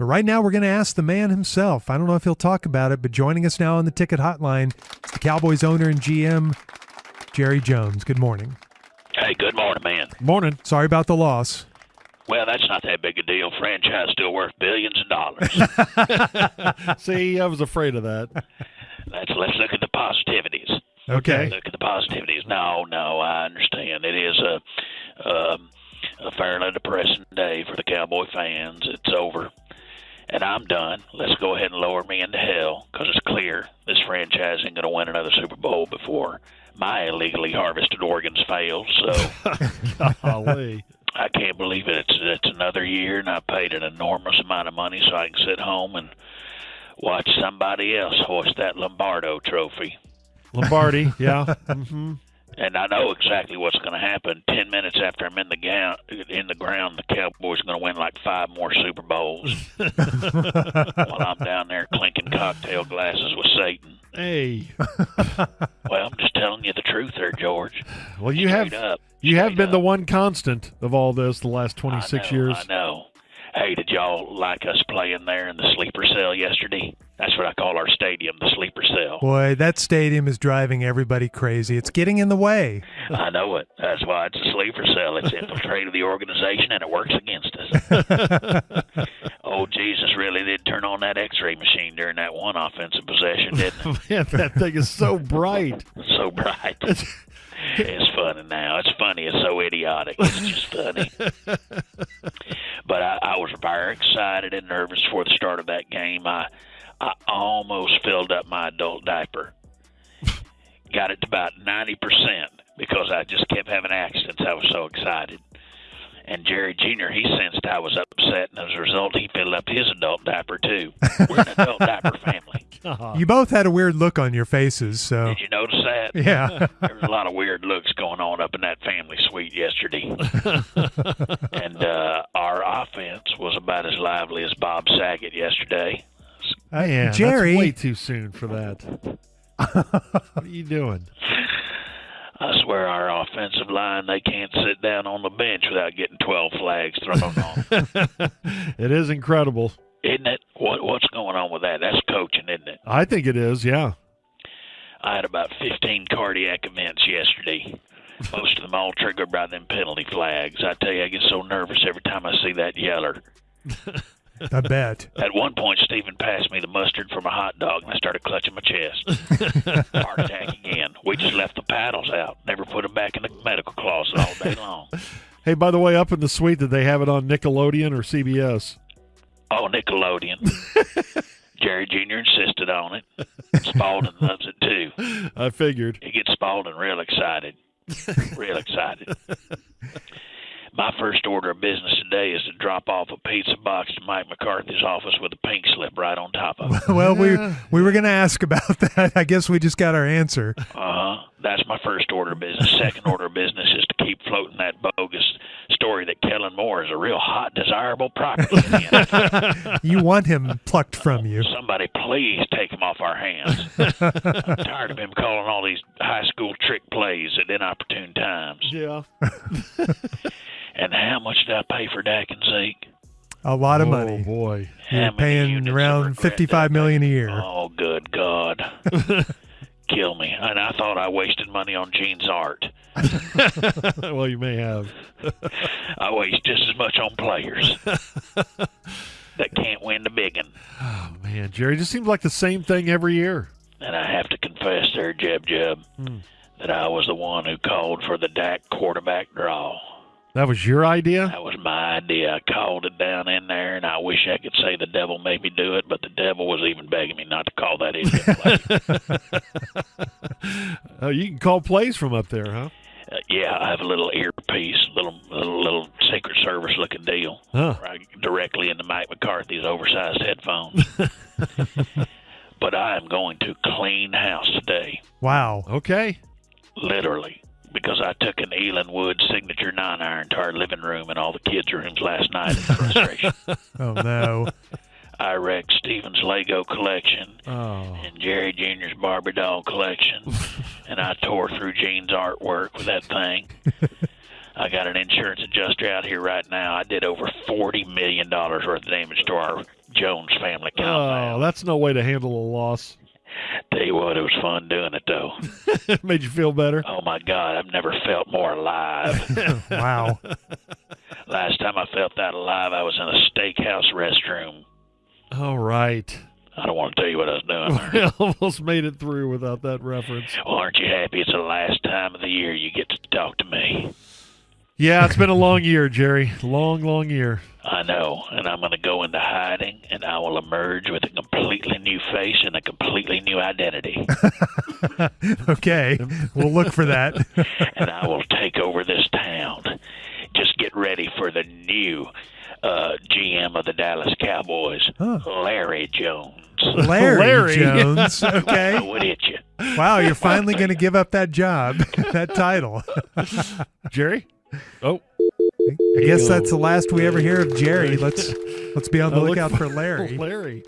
But right now, we're going to ask the man himself. I don't know if he'll talk about it, but joining us now on the ticket hotline is the Cowboys owner and GM, Jerry Jones. Good morning. Hey, good morning, man. Morning. Sorry about the loss. Well, that's not that big a deal. Franchise still worth billions of dollars. See, I was afraid of that. let's let's look at the positivities. Okay. Look at the positivities. No, no, I understand. It is a um, a fairly depressing day for the Cowboy fans. It's over, and I'm done. Let's go ahead and lower me into hell because it's clear this franchise ain't going to win another Super Bowl before my illegally harvested organs fail. So. Golly. I can't believe it. It's it's another year, and I paid an enormous amount of money so I can sit home and watch somebody else hoist that Lombardo trophy. Lombardi, yeah. hmm And I know exactly what's going to happen. Ten minutes after I'm in the gown, in the ground, the Cowboys are going to win like five more Super Bowls. while I'm down there clinking cocktail glasses with Satan. Hey. Well, I'm just telling you the truth, there, George. Well, you Straight have up. you have been the one constant of all this the last 26 I know, years. I know. Hey, did y'all like us playing there in the sleeper cell yesterday? That's what I call our stadium, the sleeper cell. Boy, that stadium is driving everybody crazy. It's getting in the way. I know it. That's why it's a sleeper cell. It's infiltrated the organization and it works against us. oh, Jesus really did turn on that X-ray machine during that one offensive possession, didn't it? Man, that thing is so bright. so bright. it's funny now. It's funny. It's so idiotic. It's just funny. but I, I was very excited and nervous for the start of that game. I I almost filled up my adult diaper. Got it to about ninety percent because I just kept having accidents. I was so excited. And Jerry Jr. he sensed I was upset, and as a result, he filled up his adult diaper too. We're an adult diaper family. Uh-huh. You both had a weird look on your faces, so Did you notice that? yeah. there was a lot of weird looks going on up in that family suite yesterday. and uh, our offense was about as lively as Bob Saget yesterday. Uh, Man, Jerry, that's way too soon for that. what are you doing? I swear our offensive line, they can't sit down on the bench without getting 12 flags thrown on them. It is incredible. Isn't it? What, what's going on with that? That's coaching, isn't it? I think it is, yeah. I had about 15 cardiac events yesterday. Most of them all triggered by them penalty flags. I tell you, I get so nervous every time I see that yeller. I bet. At one point, Stephen passed me the mustard from a hot dog, and I started clutching my chest. Heart attack again. We just left the paddles out. Never put them back in the medical closet all day long. Hey, by the way, up in the suite, did they have it on Nickelodeon or CBS? Oh, Nickelodeon. Jerry Jr. insisted on it. Spalding loves it too. I figured. He gets Spalding real excited. Real excited. My first order of business today is to drop off a pizza box to Mike McCarthy's office with a pink slip right on top of it. Well, we we were going to ask about that. I guess we just got our answer. Uh huh. That's my first order of business. Second order of business is to keep floating that bogus story that Kellen Moore is a real hot, desirable property. in the NFL. You want him plucked from you. Somebody please take him off our hands. I'm tired of him calling all these high school trick plays at inopportune times. Yeah. And how much did I pay for Dak and Zeke? A lot of money. oh, money. boy. You're paying around regret fifty-five a year. Oh, good God. Kill me. And I thought I wasted money on Gene's art. well, you may have. I waste just as much on players that can't win the big one. Oh, man. Jerry, just seems like the same thing every year. And I have to confess there, Jeb Jeb, Hmm. that I was the one who called for the Dak quarterback draw. That was your idea? That was my idea. I called it down in there, and I wish I could say the devil made me do it, but the devil was even begging me not to call that idiot play. Oh, you can call plays from up there, huh? uh, yeah, I have a little earpiece, little little, little Secret Service looking deal, Huh. right directly into Mike McCarthy's oversized headphones. but I am going to clean house today, Wow. Okay. literally, Took Wood signature nine iron to our living room and all the kids' rooms last night in frustration. Oh no. I wrecked Stephen's Lego collection Oh. and Jerry Jr.'s Barbie doll collection, and I tore through Gene's artwork with that thing. I got an insurance adjuster out here right now. I did over forty million dollars worth of damage to our Jones family Oh, that's no way to handle a loss. Tell you what, it was fun doing it though. it made you feel better. Oh my God, I've never felt more alive. Wow. Last time I felt that alive, I was in a steakhouse restroom. All right. I don't want to tell you what I was doing. We almost made it through without that reference. Well, aren't you happy it's the last time of the year you get to talk to me? Yeah, it's been a long year, Jerry. Long, long year. I know, and I'm going to go into hiding, and I will emerge with a completely new face and a completely new identity. Okay. We'll look for that. and I will take over this town. Just get ready for the new uh, GM of the Dallas Cowboys, Huh. Larry Jones. Larry, Larry. Jones. I Okay. would hit you. Wow, you're finally going to give up that job, that title. Jerry? Oh, I guess that's the last we ever hear of Jerry. Let's let's be on the lookout for Larry. Larry.